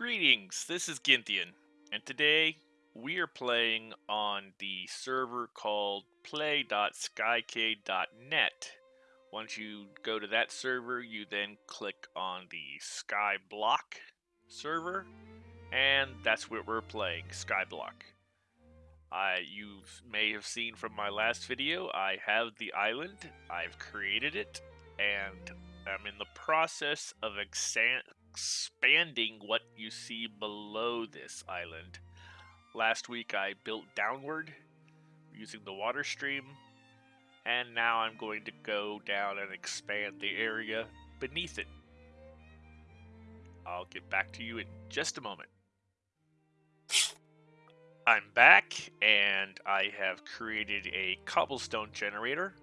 Greetings, this is Ginthian, and today we are playing on the server called play.skycade.net. Once you go to that server, you then click on the Skyblock server, and that's where we're playing, Skyblock. I, you may have seen from my last video, I have the island, I've created it, and I'm in the process of expanding what you see below this island. Last week I built downward using the water stream, and now I'm going to go down and expand the area beneath it. I'll get back to you in just a moment. I'm back, and I have created a cobblestone generator.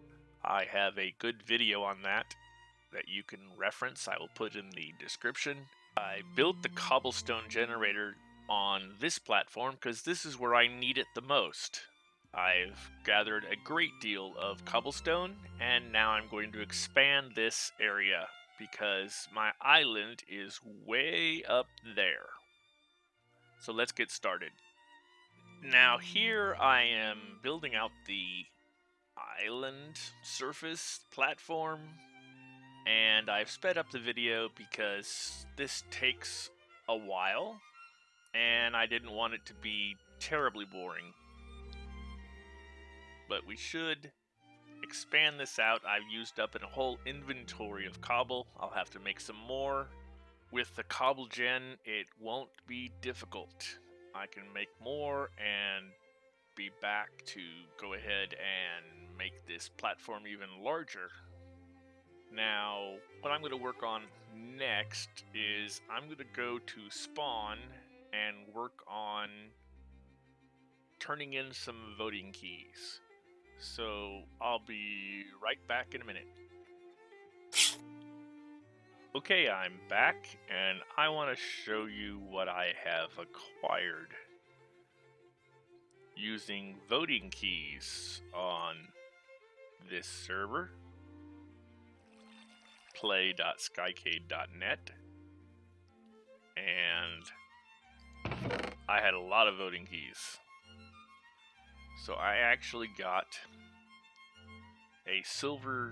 I have a good video on that that you can reference. I will put in the description. I built the cobblestone generator on this platform because this is where I need it the most. I've gathered a great deal of cobblestone and now I'm going to expand this area because my island is way up there. So let's get started. Now here I am building out the island surface platform and I've sped up the video because this takes a while and I didn't want it to be terribly boring. But we should expand this out. I've used up a whole inventory of cobble. I'll have to make some more. With the cobble gen, it won't be difficult. I can make more and be back to go ahead and make this platform even larger now, what I'm going to work on next is I'm going to go to spawn and work on turning in some voting keys. So I'll be right back in a minute. Okay, I'm back and I want to show you what I have acquired using voting keys on this server play.skycade.net and I had a lot of voting keys. So I actually got a silver,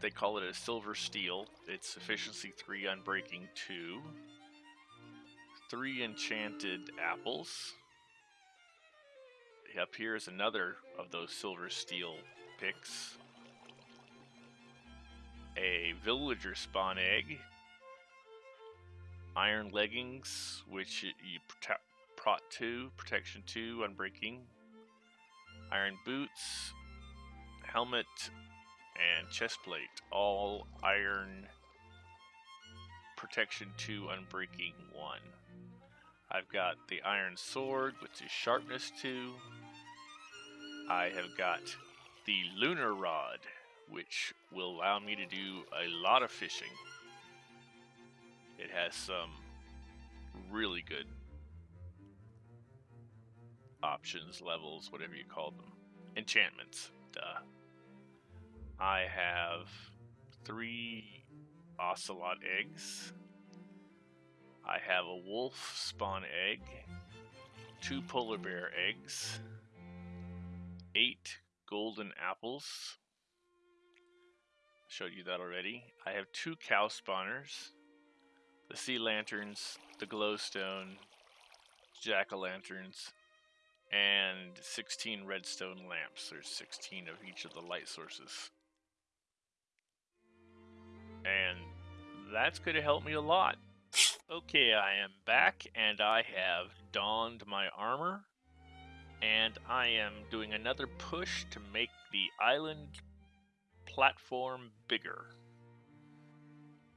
they call it a silver steel. It's efficiency 3 unbreaking 2. 3 enchanted apples. Up here is another of those silver steel picks a villager spawn egg, iron leggings, which you prot 2, protection 2, unbreaking, iron boots, helmet, and chest plate, all iron protection 2, unbreaking 1. I've got the iron sword, which is sharpness 2. I have got the lunar rod, which will allow me to do a lot of fishing. It has some really good options, levels, whatever you call them. Enchantments, duh. I have three ocelot eggs. I have a wolf spawn egg, two polar bear eggs, eight golden apples, showed you that already. I have two cow spawners, the sea lanterns, the glowstone, jack-o'-lanterns, and 16 redstone lamps. There's 16 of each of the light sources. And that's going to help me a lot. Okay, I am back and I have donned my armor and I am doing another push to make the island platform bigger.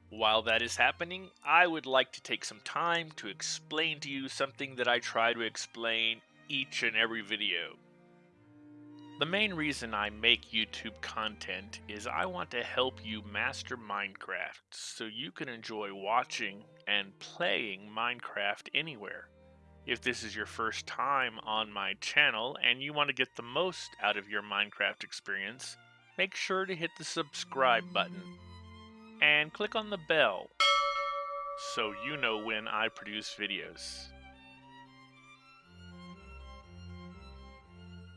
While that is happening, I would like to take some time to explain to you something that I try to explain each and every video. The main reason I make YouTube content is I want to help you master Minecraft so you can enjoy watching and playing Minecraft anywhere. If this is your first time on my channel and you want to get the most out of your Minecraft experience, make sure to hit the subscribe button and click on the bell. so you know when I produce videos.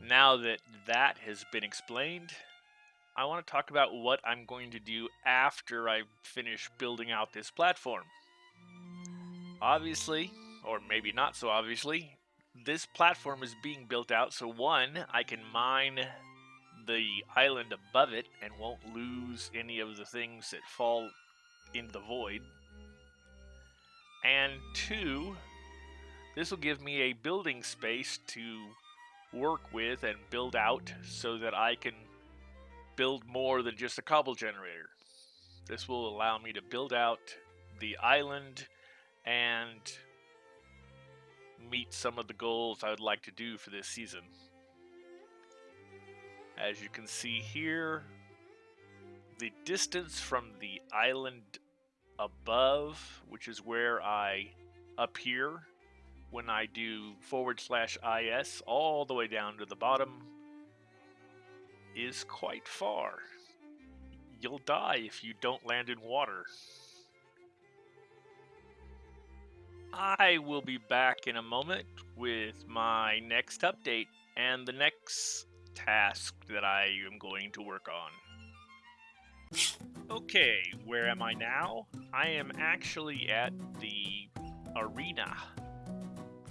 Now that that has been explained, I want to talk about what I'm going to do after I finish building out this platform. Obviously, or maybe not so obviously, this platform is being built out so one, I can mine the island above it and won't lose any of the things that fall in the void. And two, this will give me a building space to work with and build out so that I can build more than just a cobble generator. This will allow me to build out the island and meet some of the goals I would like to do for this season. As you can see here, the distance from the island above, which is where I appear when I do forward slash is all the way down to the bottom, is quite far. You'll die if you don't land in water. I will be back in a moment with my next update and the next task that I am going to work on. Okay, where am I now? I am actually at the arena.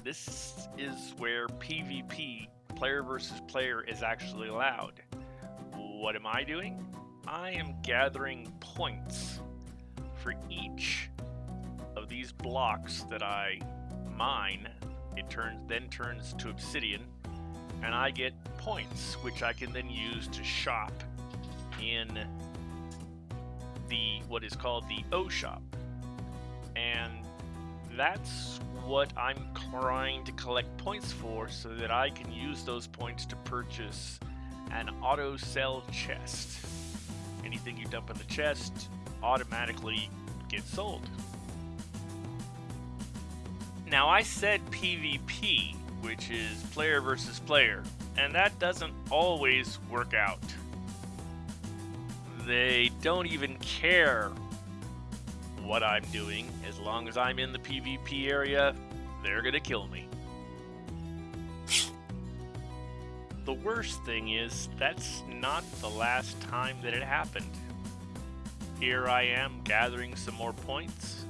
This is where PvP, player versus player, is actually allowed. What am I doing? I am gathering points for each of these blocks that I mine, it turns then turns to obsidian, and I get points, which I can then use to shop in the what is called the O shop. And that's what I'm trying to collect points for so that I can use those points to purchase an auto sell chest. Anything you dump in the chest automatically gets sold. Now, I said PvP, which is player versus player, and that doesn't always work out. They don't even care what I'm doing. As long as I'm in the PvP area, they're gonna kill me. the worst thing is, that's not the last time that it happened. Here I am gathering some more points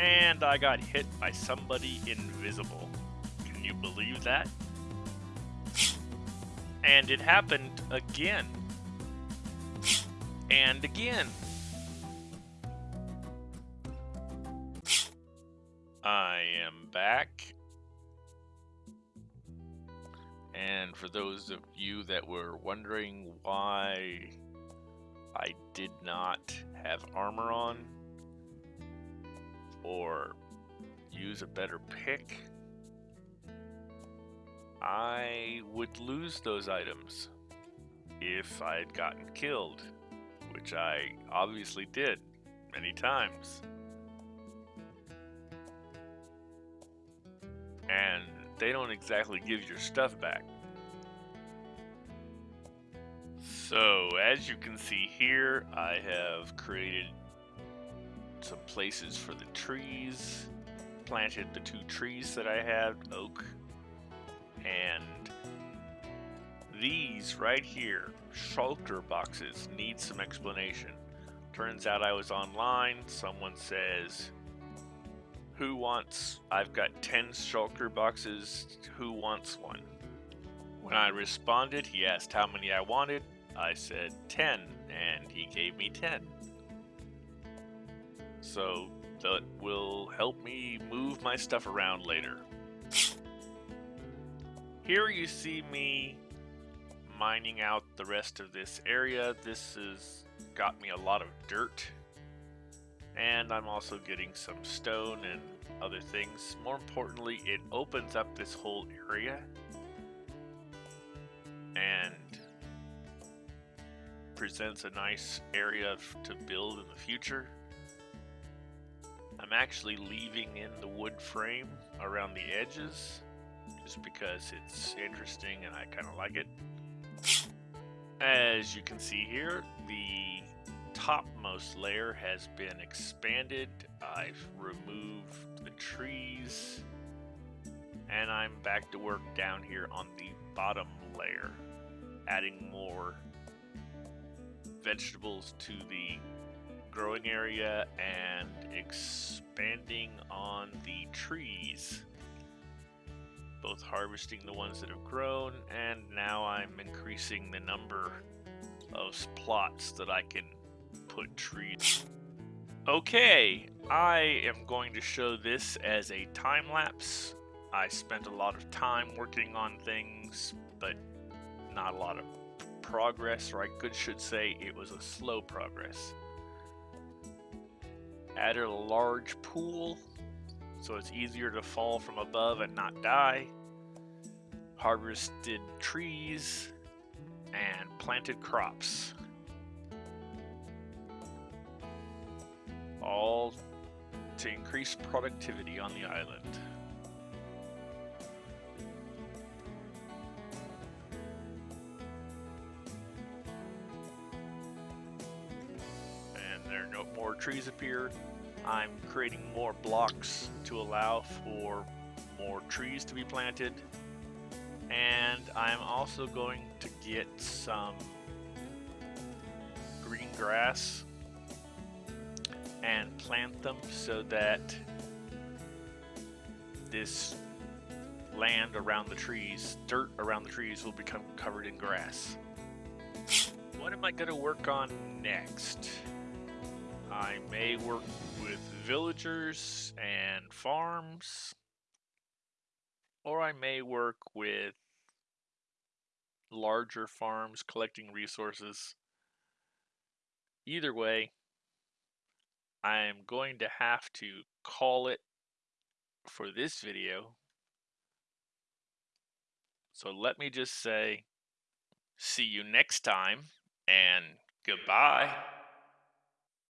and I got hit by somebody invisible. Can you believe that? And it happened again. And again. I am back. And for those of you that were wondering why I did not have armor on, or use a better pick, I would lose those items if I had gotten killed, which I obviously did many times. And they don't exactly give your stuff back. So, as you can see here, I have created some places for the trees. Planted the two trees that I had, oak. And these right here, shulker boxes, need some explanation. Turns out I was online. Someone says, Who wants? I've got 10 shulker boxes. Who wants one? When I responded, he asked how many I wanted. I said 10, and he gave me 10 so that will help me move my stuff around later. Here you see me mining out the rest of this area. This has got me a lot of dirt. And I'm also getting some stone and other things. More importantly, it opens up this whole area. And presents a nice area to build in the future. I'm actually leaving in the wood frame around the edges just because it's interesting and I kind of like it. As you can see here, the topmost layer has been expanded. I've removed the trees. And I'm back to work down here on the bottom layer, adding more vegetables to the growing area and expanding on the trees. Both harvesting the ones that have grown, and now I'm increasing the number of plots that I can put trees. Okay, I am going to show this as a time lapse. I spent a lot of time working on things, but not a lot of progress, or I could should say it was a slow progress. Added a large pool so it's easier to fall from above and not die. Harvested trees and planted crops. All to increase productivity on the island. And there no more trees appeared. I'm creating more blocks to allow for more trees to be planted. And I'm also going to get some green grass and plant them so that this land around the trees, dirt around the trees will become covered in grass. What am I going to work on next? I may work with villagers and farms, or I may work with larger farms collecting resources. Either way, I'm going to have to call it for this video. So let me just say, see you next time, and goodbye.